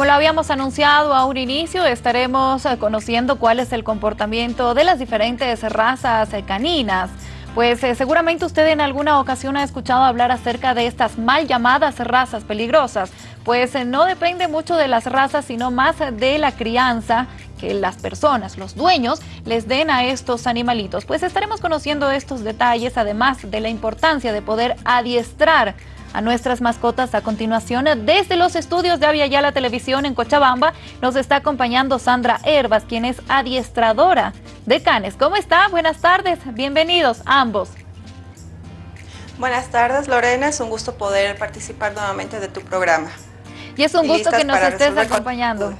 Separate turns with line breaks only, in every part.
Como lo habíamos anunciado a un inicio, estaremos eh, conociendo cuál es el comportamiento de las diferentes razas eh, caninas. Pues eh, seguramente usted en alguna ocasión ha escuchado hablar acerca de estas mal llamadas razas peligrosas, pues no depende mucho de las razas, sino más de la crianza que las personas, los dueños, les den a estos animalitos. Pues estaremos conociendo estos detalles, además de la importancia de poder adiestrar a nuestras mascotas a continuación. Desde los estudios de Avia la Televisión en Cochabamba nos está acompañando Sandra Herbas, quien es adiestradora de canes. ¿Cómo está? Buenas tardes, bienvenidos ambos.
Buenas tardes Lorena, es un gusto poder participar nuevamente de tu programa.
Y es un gusto que nos estés acompañando.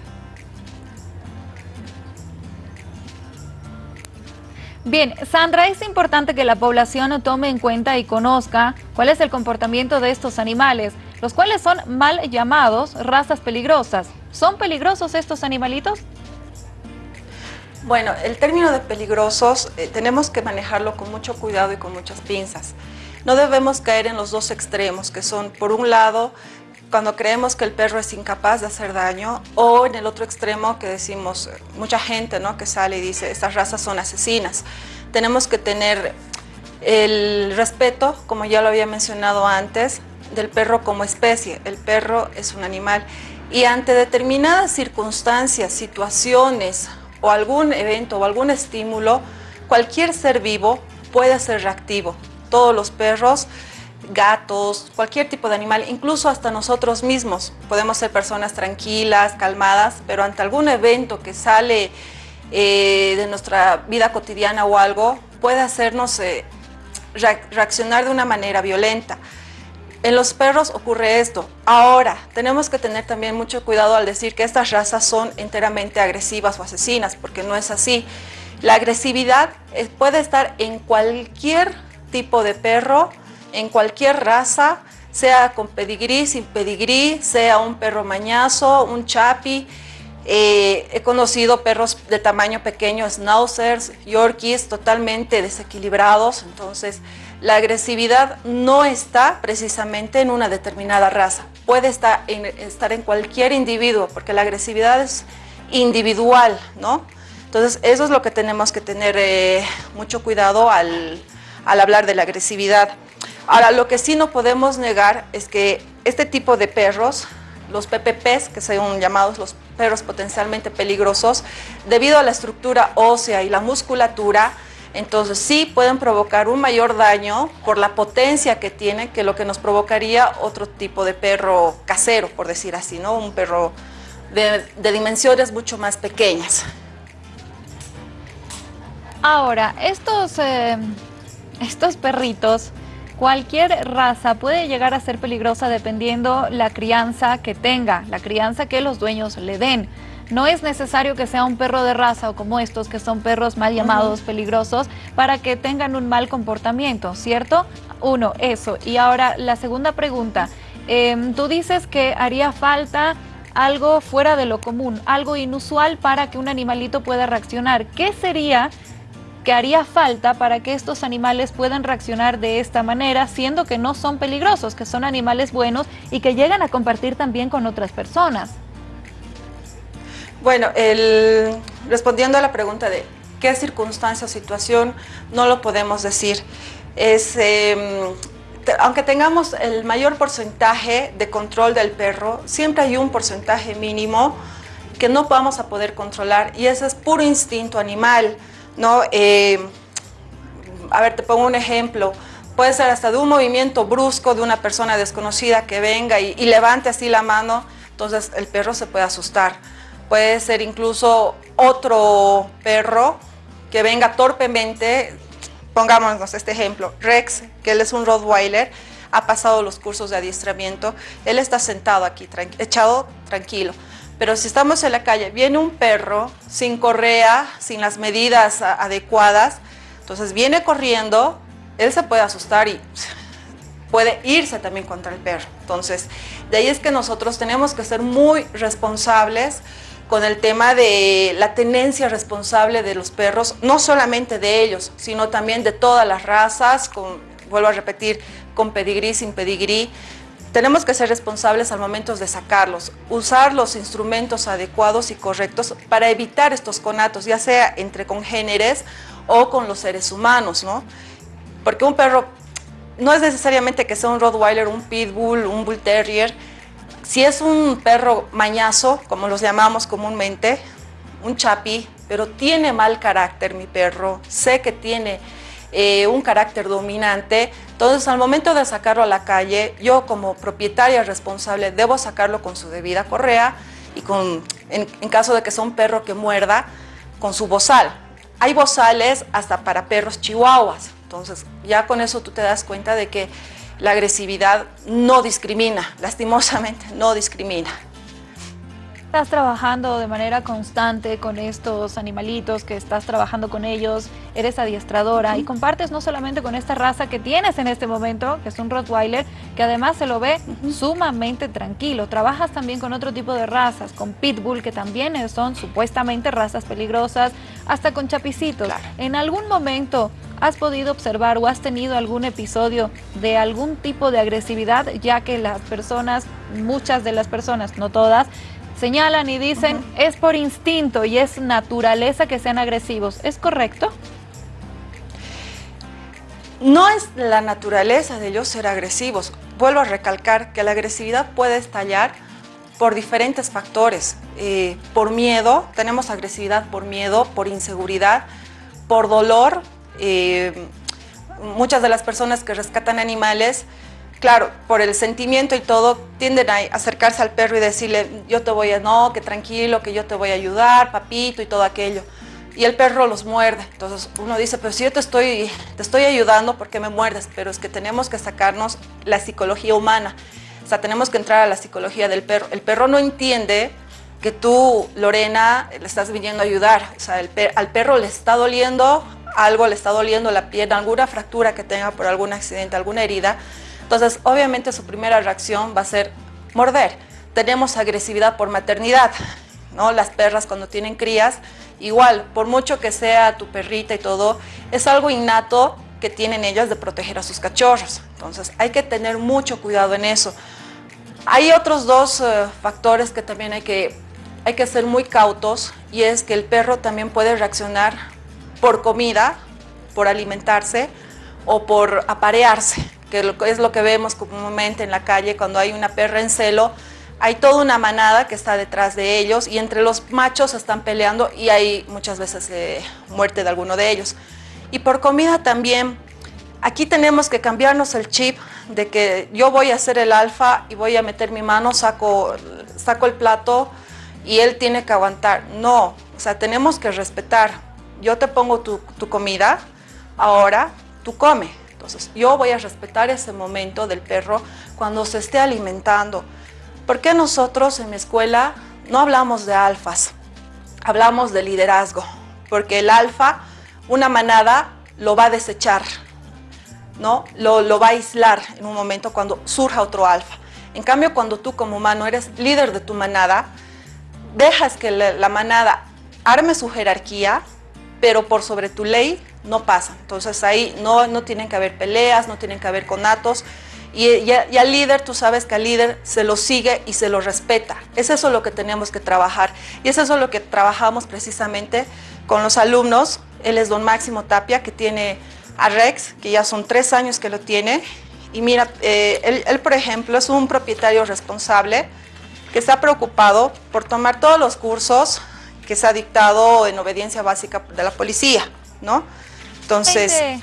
Bien, Sandra, es importante que la población tome en cuenta y conozca cuál es el comportamiento de estos animales, los cuales son mal llamados razas peligrosas. ¿Son peligrosos estos animalitos?
Bueno, el término de peligrosos eh, tenemos que manejarlo con mucho cuidado y con muchas pinzas. No debemos caer en los dos extremos, que son, por un lado, cuando creemos que el perro es incapaz de hacer daño, o en el otro extremo que decimos, mucha gente ¿no? que sale y dice, estas razas son asesinas. Tenemos que tener el respeto, como ya lo había mencionado antes, del perro como especie. El perro es un animal y ante determinadas circunstancias, situaciones o algún evento o algún estímulo, cualquier ser vivo puede ser reactivo. Todos los perros gatos, cualquier tipo de animal, incluso hasta nosotros mismos. Podemos ser personas tranquilas, calmadas, pero ante algún evento que sale eh, de nuestra vida cotidiana o algo, puede hacernos eh, reaccionar de una manera violenta. En los perros ocurre esto. Ahora, tenemos que tener también mucho cuidado al decir que estas razas son enteramente agresivas o asesinas, porque no es así. La agresividad eh, puede estar en cualquier tipo de perro, en cualquier raza, sea con pedigrí, sin pedigrí, sea un perro mañazo, un chapi. Eh, he conocido perros de tamaño pequeño, schnauzers, yorkies, totalmente desequilibrados. Entonces, la agresividad no está precisamente en una determinada raza. Puede estar en, estar en cualquier individuo, porque la agresividad es individual, ¿no? Entonces, eso es lo que tenemos que tener eh, mucho cuidado al, al hablar de la agresividad. Ahora, lo que sí no podemos negar es que este tipo de perros, los PPPs, que son llamados los perros potencialmente peligrosos, debido a la estructura ósea y la musculatura, entonces sí pueden provocar un mayor daño por la potencia que tienen que lo que nos provocaría otro tipo de perro casero, por decir así, ¿no? Un perro de, dimensiones mucho más pequeñas.
Ahora, estos, eh, estos perritos Cualquier raza puede llegar a ser peligrosa dependiendo la crianza que tenga, la crianza que los dueños le den. No es necesario que sea un perro de raza o como estos que son perros mal llamados peligrosos para que tengan un mal comportamiento, ¿cierto? Uno, eso. Y ahora la segunda pregunta. Em, tú dices que haría falta algo fuera de lo común, algo inusual para que un animalito pueda reaccionar. ¿Qué sería que haría falta para que estos animales puedan reaccionar de esta manera, siendo que no son peligrosos, que son animales buenos y que llegan a compartir también con otras personas.
Bueno, respondiendo a la pregunta de qué circunstancia o situación, no lo podemos decir. Es, em, aunque tengamos el mayor porcentaje de control del perro, siempre hay un porcentaje mínimo que no vamos a poder controlar y ese es puro instinto animal. ¿No? Eh, a ver, te pongo un ejemplo. Puede ser hasta de un movimiento brusco de una persona desconocida que venga y, levante así la mano, entonces el perro se puede asustar. Puede ser incluso otro perro que venga torpemente, pongámonos este ejemplo, Rex, que él es un Rottweiler, ha pasado los cursos de adiestramiento, él está sentado aquí, echado tranquilo. Pero si estamos en la calle, viene un perro sin correa, sin las medidas adecuadas, entonces viene corriendo, él se puede asustar y puede irse también contra el perro. Entonces, de ahí es que nosotros tenemos que ser muy responsables con el tema de la tenencia responsable de los perros, no solamente de ellos, sino también de todas las razas, con, vuelvo a repetir, con pedigrí, sin pedigrí, tenemos que ser responsables al momento de sacarlos, usar los instrumentos adecuados y correctos para evitar estos conatos, ya sea entre congéneres o con los seres humanos, ¿no? Porque un perro no es necesariamente que sea un Rottweiler, un Pitbull, un Bull Terrier. Si es un perro mañazo, como los llamamos comúnmente, un chapi, pero tiene mal carácter mi perro, sé que tiene eh, un carácter dominante, entonces al momento de sacarlo a la calle, yo como propietaria responsable debo sacarlo con su debida correa y con, en, en caso de que sea un perro que muerda, con su bozal. Hay bozales hasta para perros chihuahuas, entonces ya con eso tú te das cuenta de que la agresividad no discrimina, lastimosamente no discrimina.
Estás trabajando de manera constante con estos animalitos, que estás trabajando con ellos, eres adiestradora y compartes no solamente con esta raza que tienes en este momento, que es un Rottweiler, que además se lo ve sumamente tranquilo. Trabajas también con otro tipo de razas, con Pitbull, que también son supuestamente razas peligrosas, hasta con chapicitos. En algún momento ¿Has podido observar o has tenido algún episodio de algún tipo de agresividad, ya que las personas, muchas de las personas, no todas, señalan y dicen es por instinto y es naturaleza que sean agresivos. ¿Es correcto?
No es la naturaleza de ellos ser agresivos. Vuelvo a recalcar que la agresividad puede estallar por diferentes factores. Eh, por miedo, tenemos agresividad por miedo, por inseguridad, por dolor. Eh, muchas de las personas que rescatan animales claro, por el sentimiento y todo, tienden a acercarse al perro y decirle, yo te voy a, no, que tranquilo, que yo te voy a ayudar, papito y todo aquello. Y el perro los muerde. Entonces uno dice, pero si yo te estoy, te estoy ayudando, ¿por qué me muerdes? Pero es que tenemos que sacarnos la psicología humana. O sea, tenemos que entrar a la psicología del perro. El perro no entiende que tú, Lorena, le estás viniendo a ayudar. O sea, al perro le está doliendo algo, le está doliendo la pierna, alguna fractura que tenga por algún accidente, alguna herida. Entonces, obviamente su primera reacción va a ser morder. Tenemos agresividad por maternidad, ¿no? Las perras cuando tienen crías, igual, por mucho que sea tu perrita y todo, es algo innato que tienen ellas de proteger a sus cachorros. Entonces, hay que tener mucho cuidado en eso. Hay otros dos eh, factores que también hay que, hay que ser muy cautos y es que el perro también puede reaccionar por comida, por alimentarse o por aparearse que es lo que vemos comúnmente en la calle cuando hay una perra en celo, hay toda una manada que está detrás de ellos y entre los machos están peleando y hay muchas veces eh, muerte de alguno de ellos. Y por comida también, aquí tenemos que cambiarnos el chip de que yo voy a hacer el alfa y voy a meter mi mano, saco, saco el plato y él tiene que aguantar. No, o sea, tenemos que respetar. Yo te pongo tu, tu comida, ahora tú come. Entonces, yo voy a respetar ese momento del perro cuando se esté alimentando. ¿Por qué nosotros en mi escuela no hablamos de alfas? Hablamos de liderazgo, porque el alfa, una manada, lo va a desechar, ¿no? Lo, va a aislar en un momento cuando surja otro alfa. En cambio, cuando tú como humano eres líder de tu manada, dejas que la manada arme su jerarquía, pero por sobre tu ley no pasa. Entonces ahí no, no tienen que haber peleas, no tienen que haber conatos. Y, y, al líder, tú sabes que al líder se lo sigue y se lo respeta. Es eso lo que tenemos que trabajar. Y es eso lo que trabajamos precisamente con los alumnos. Él es don Máximo Tapia, que tiene a Rex, que ya son tres años que lo tiene. Y mira, eh, él, él, por ejemplo, es un propietario responsable que está preocupado por tomar todos los cursos que se ha dictado en obediencia básica de la policía, ¿no?
Entonces...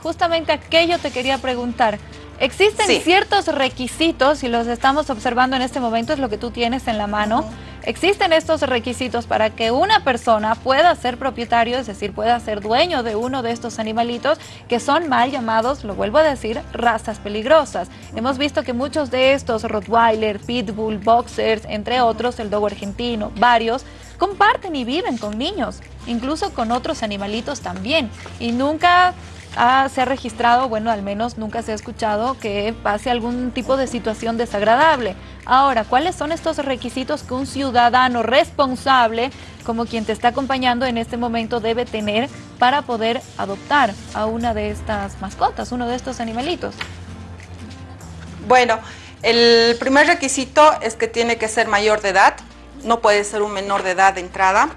Justamente aquello te quería preguntar. Existen ciertos requisitos, y los estamos observando en este momento, es lo que tú tienes en la mano. Existen estos requisitos para que una persona pueda ser propietario, es decir, pueda ser dueño de uno de estos animalitos que son mal llamados, lo vuelvo a decir, razas peligrosas. Hemos visto que muchos de estos, Rottweiler, Pitbull, Boxers, entre otros, el Dogo argentino, varios, comparten y viven con niños, incluso con otros animalitos también. Y nunca se ha registrado, bueno, al menos nunca se ha escuchado que pase algún tipo de situación desagradable. Ahora, ¿cuáles son estos requisitos que un ciudadano responsable, como quien te está acompañando en este momento, debe tener para poder adoptar a una de estas mascotas, uno de estos animalitos?
Bueno, El primer requisito es que tiene que ser mayor de edad, no puede ser un menor de edad de entrada.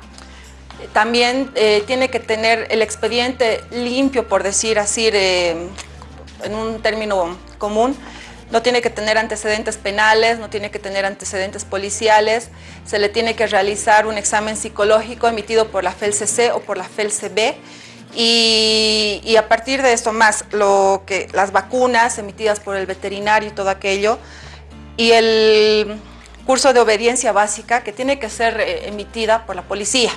También eh, tiene que tener el expediente limpio, por decir así, en un término común. No tiene que tener antecedentes penales, no tiene que tener antecedentes policiales. Se le tiene que realizar un examen psicológico emitido por la FELCC o por la FELCB. Y, y, a partir de esto más lo que las vacunas emitidas por el veterinario y todo aquello y el curso de obediencia básica que tiene que ser eh, emitida por la policía.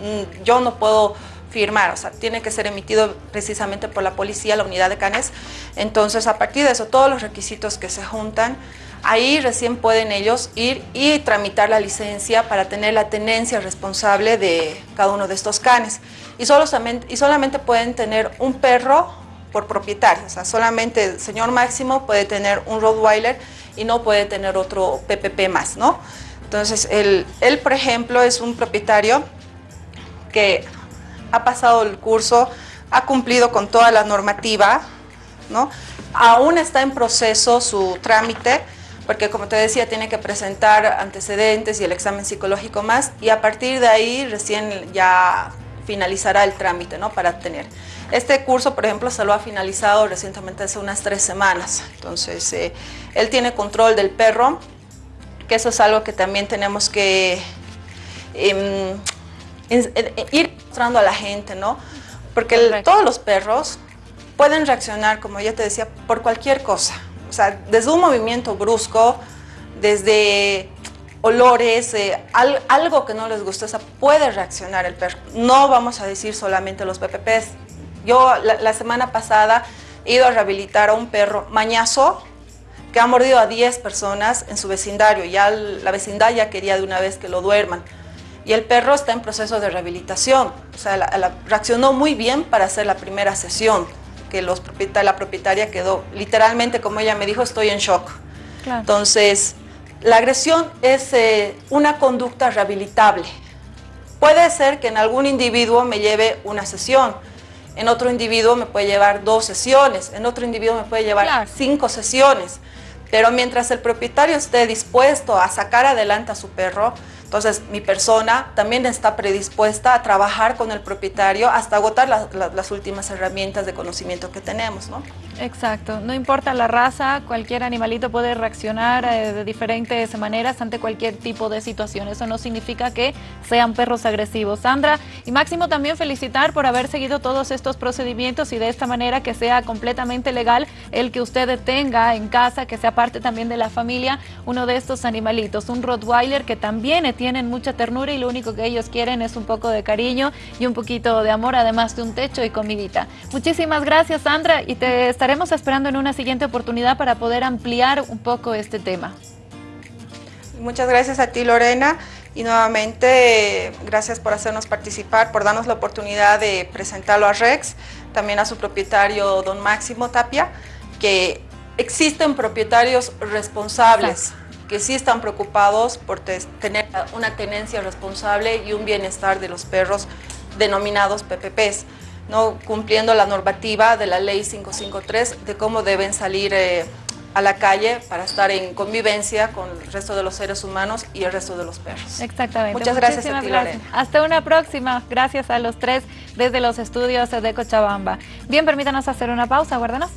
Mm, yo no puedo firmar, o sea, tiene que ser emitido precisamente por la policía, la unidad de canes. Entonces, a partir de eso, todos los requisitos que se juntan, ahí recién pueden ellos ir y tramitar la licencia para tener la tenencia responsable de cada uno de estos canes. Y, solamente, y solamente pueden tener un perro por propietario, o sea, solamente el señor Máximo puede tener un Rottweiler y no puede tener otro PPP más, ¿no? Entonces, él, él por ejemplo, es un propietario que ha pasado el curso, ha cumplido con toda la normativa, ¿no? Aún está en proceso su trámite, porque como te decía, tiene que presentar antecedentes y el examen psicológico más, y a partir de ahí recién ya finalizará el trámite, ¿no? Para tener. Este curso, por ejemplo, se lo ha finalizado recientemente hace unas tres semanas, entonces eh, él tiene control del perro, que eso es algo que también tenemos que em, ir mostrando a la gente, ¿no? Porque todos los perros pueden reaccionar, como ya te decía, por cualquier cosa. O sea, desde un movimiento brusco, desde olores, eh, algo que no les gusta, o sea, puede reaccionar el perro. No vamos a decir solamente los PPPs. Yo la, semana pasada he ido a rehabilitar a un perro mañazo que ha mordido a 10 personas en su vecindario. Ya la vecindad ya quería de una vez que lo duerman y el perro está en proceso de rehabilitación. O sea, la, reaccionó muy bien para hacer la primera sesión, que los la propietaria quedó, literalmente, como ella me dijo, estoy en shock. Entonces, la agresión es eh, una conducta rehabilitable. Puede ser que en algún individuo me lleve una sesión, en otro individuo me puede llevar dos sesiones, en otro individuo me puede llevar cinco sesiones. Pero mientras el propietario esté dispuesto a sacar adelante a su perro, entonces, mi persona también está predispuesta a trabajar con el propietario hasta agotar las últimas herramientas de conocimiento que tenemos, ¿no?
Exacto. No importa la raza, cualquier animalito puede reaccionar eh, de diferentes maneras ante cualquier tipo de situación. Eso no significa que sean perros agresivos. Sandra y Máximo también felicitar por haber seguido todos estos procedimientos y de esta manera que sea completamente legal el que usted tenga en casa, que sea parte también de la familia, uno de estos animalitos, un Rottweiler que también tienen mucha ternura y lo único que ellos quieren es un poco de cariño y un poquito de amor, además de un techo y comidita. Muchísimas gracias, Sandra, y te estaremos esperando en una siguiente oportunidad para poder ampliar un poco este tema.
Muchas gracias a ti, Lorena, y nuevamente gracias por hacernos participar, por darnos la oportunidad de presentarlo a Rex, también a su propietario, don Máximo Tapia, que existen propietarios responsables que sí están preocupados por tener una tenencia responsable y un bienestar de los perros denominados PPPs, ¿no? cumpliendo la normativa de la ley 553 de cómo deben salir eh, a la calle para estar en convivencia con el resto de los seres humanos y el resto de los perros.
Exactamente.
Muchas gracias a ti,
Hasta una próxima. Gracias a los tres desde los estudios de Cochabamba. Bien, permítanos hacer una pausa. Guárdanos.